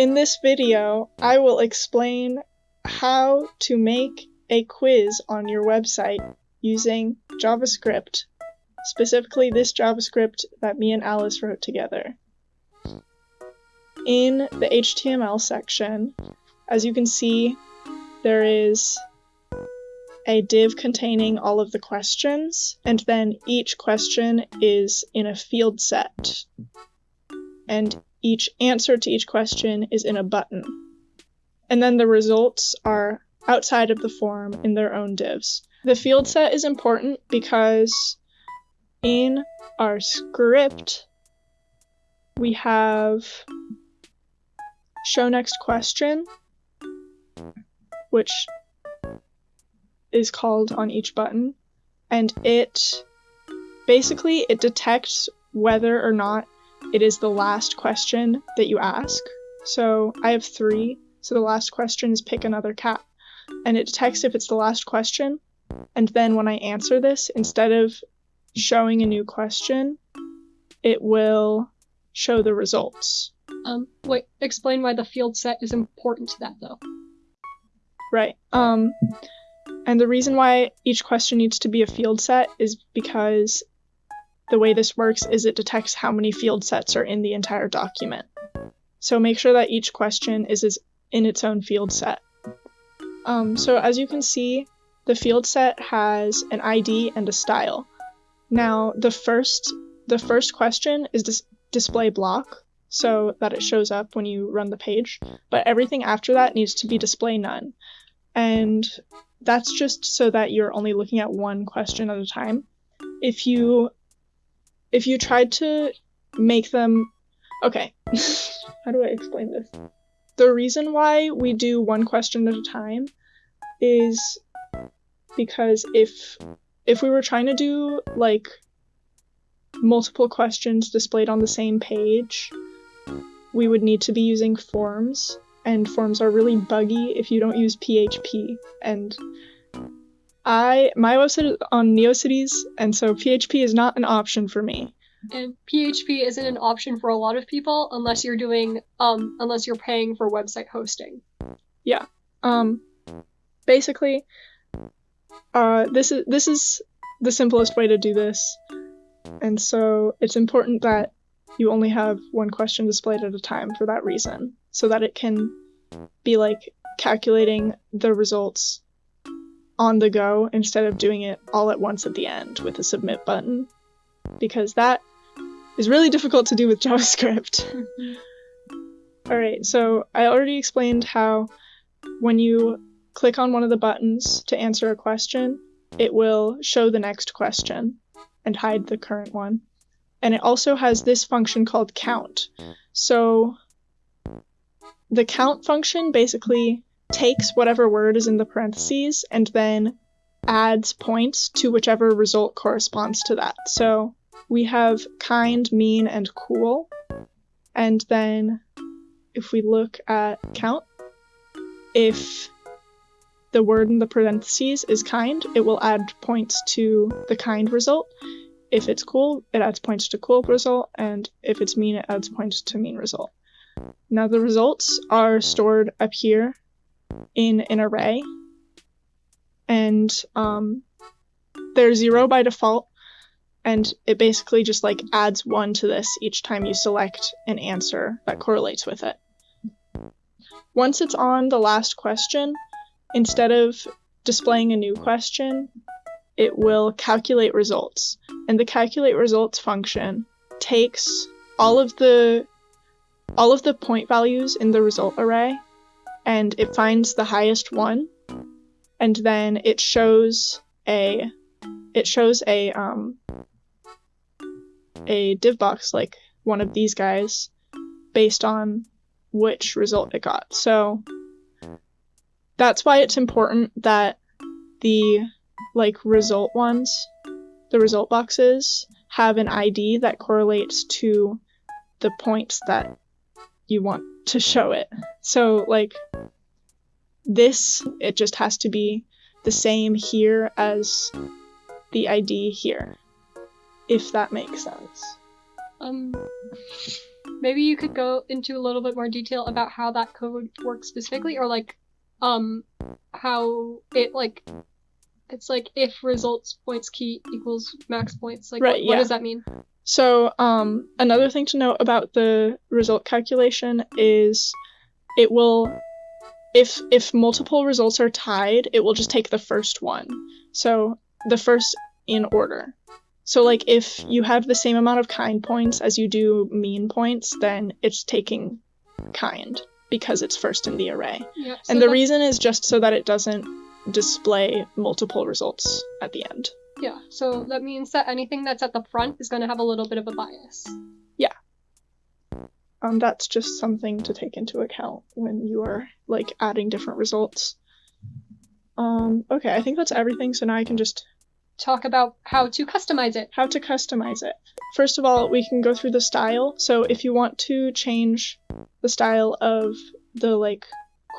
In this video, I will explain how to make a quiz on your website using JavaScript, specifically this JavaScript that me and Alice wrote together. In the HTML section, as you can see, there is a div containing all of the questions, and then each question is in a field set. And each answer to each question is in a button. And then the results are outside of the form in their own divs. The field set is important because in our script, we have show next question, which is called on each button, and it basically it detects whether or not it is the last question that you ask. So I have three, so the last question is pick another cat. And it detects if it's the last question, and then when I answer this, instead of showing a new question, it will show the results. Um, wait, explain why the field set is important to that though. Right. Um, and the reason why each question needs to be a field set is because the way this works is it detects how many field sets are in the entire document. So make sure that each question is in its own field set. Um, so as you can see, the field set has an ID and a style. Now the first the first question is dis display block, so that it shows up when you run the page, but everything after that needs to be display none. And that's just so that you're only looking at one question at a time. If you if you tried to make them okay how do i explain this? The reason why we do one question at a time is because if if we were trying to do like multiple questions displayed on the same page we would need to be using forms and forms are really buggy if you don't use php and I my website is on NeoCities, and so PHP is not an option for me. And PHP isn't an option for a lot of people unless you're doing um unless you're paying for website hosting. Yeah. Um basically uh this is this is the simplest way to do this. And so it's important that you only have one question displayed at a time for that reason, so that it can be like calculating the results on the go instead of doing it all at once at the end with a submit button because that is really difficult to do with JavaScript. Alright, so I already explained how when you click on one of the buttons to answer a question, it will show the next question and hide the current one. And it also has this function called count. So the count function basically takes whatever word is in the parentheses and then adds points to whichever result corresponds to that. So we have kind, mean, and cool. And then if we look at count, if the word in the parentheses is kind, it will add points to the kind result. If it's cool, it adds points to cool result, and if it's mean, it adds points to mean result. Now the results are stored up here in an array, and um, they're zero by default, and it basically just like adds one to this each time you select an answer that correlates with it. Once it's on the last question, instead of displaying a new question, it will calculate results. And the calculate results function takes all of the all of the point values in the result array and it finds the highest one and then it shows a it shows a um a div box like one of these guys based on which result it got. So that's why it's important that the like result ones, the result boxes have an ID that correlates to the points that you want to show it. So like this, it just has to be the same here as the ID here if that makes sense. Um, maybe you could go into a little bit more detail about how that code works specifically, or like, um, how it like, it's like if results points key equals max points. Like, Right, what, what yeah. does that mean? So, um, another thing to note about the result calculation is it will, if if multiple results are tied, it will just take the first one. So the first in order. So like if you have the same amount of kind points as you do mean points, then it's taking kind because it's first in the array. Yeah. so and the reason is just so that it doesn't display multiple results at the end. Yeah. So that means that anything that's at the front is going to have a little bit of a bias. Yeah. Um, that's just something to take into account when you are like adding different results. Um, okay, I think that's everything. So now I can just Talk about how to customize it. how to customize it. First of all, we can go through the style. So if you want to change the style of the like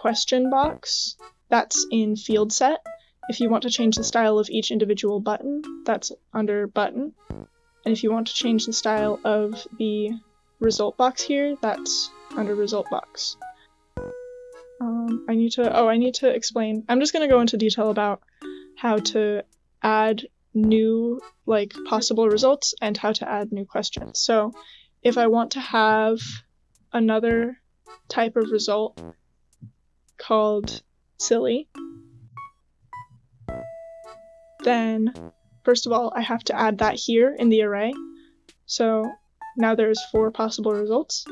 question box, that's in field set. If you want to change the style of each individual button, that's under button. And if you want to change the style of the result box here, that's under result box. Um, I need to, oh, I need to explain. I'm just going to go into detail about how to add new, like, possible results and how to add new questions. So if I want to have another type of result called silly, then first of all, I have to add that here in the array. So now there's four possible results.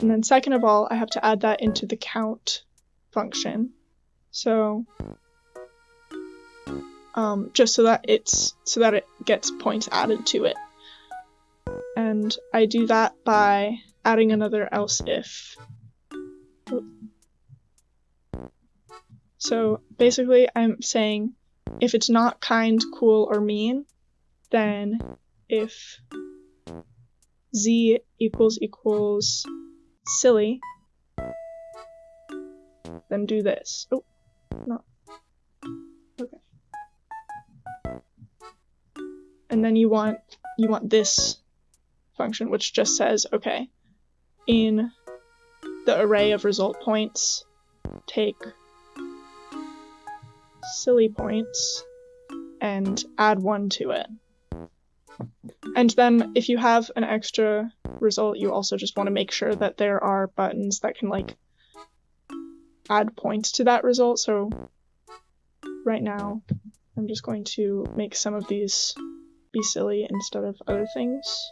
And then second of all, I have to add that into the count function. So um, just so that it's so that it gets points added to it. And I do that by adding another else if. So basically, I'm saying if it's not kind, cool, or mean, then if z equals equals silly, then do this. Oh, no. Okay. And then you want you want this function, which just says, okay, in the array of result points, take silly points and add one to it. And then if you have an extra result, you also just want to make sure that there are buttons that can like add points to that result. So right now, I'm just going to make some of these be silly instead of other things.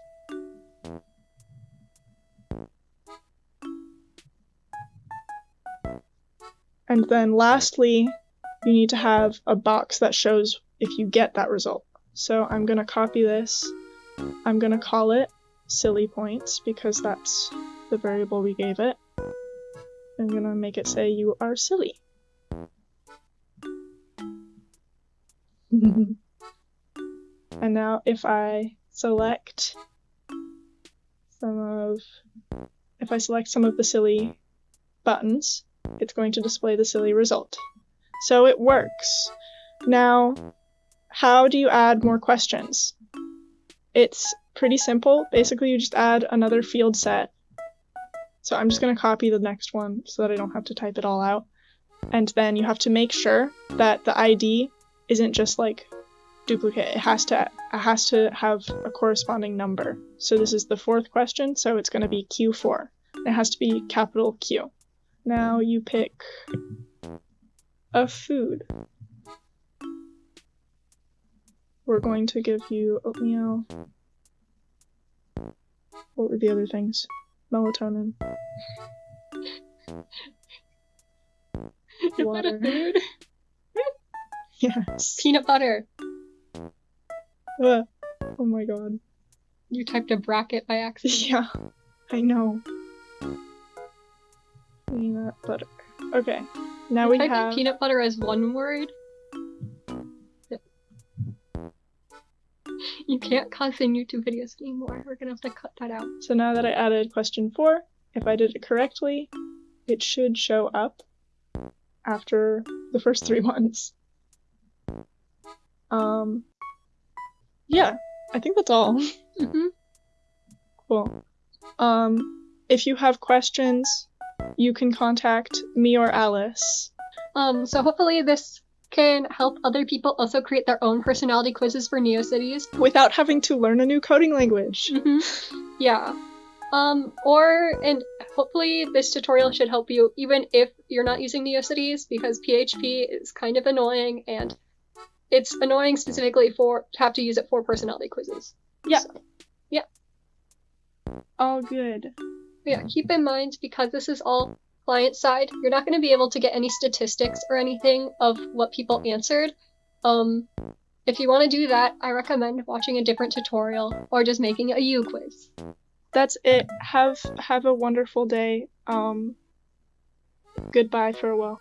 And then lastly, you need to have a box that shows if you get that result. So I'm going to copy this. I'm going to call it silly points because that's the variable we gave it. I'm going to make it say you are silly. and now if I select some of if I select some of the silly buttons, it's going to display the silly result. So it works. Now, how do you add more questions? It's pretty simple. Basically, you just add another field set. So I'm just going to copy the next one so that I don't have to type it all out. And then you have to make sure that the ID isn't just like duplicate. It has to it has to have a corresponding number. So this is the fourth question, so it's going to be Q4. It has to be capital Q. Now you pick a food. We're going to give you oatmeal. What were the other things? Melatonin. Is that a Water. food? Yes. Peanut butter. Uh, oh my god. You typed a bracket by accident. Yeah, I know. Peanut butter. Okay, now we have. peanut butter as one word. You can't cuss in YouTube videos anymore. We're gonna have to cut that out. So now that I added question four, if I did it correctly, it should show up after the first three ones. Um, yeah, I think that's all. hmm Cool. Um, if you have questions, you can contact me or Alice. Um, so hopefully this can help other people also create their own personality quizzes for NeoCities. without having to learn a new coding language. hmm Yeah. Um, or, and hopefully this tutorial should help you even if you're not using NeoCities because PHP is kind of annoying and it's annoying specifically for to have to use it for personality quizzes. Yeah. So, All good. Yeah, keep in mind because this is all client side, you're not going to be able to get any statistics or anything of what people answered. Um, if you want to do that, I recommend watching a different tutorial or just making a uQuiz. That's it. Have have a wonderful day. Um goodbye farewell.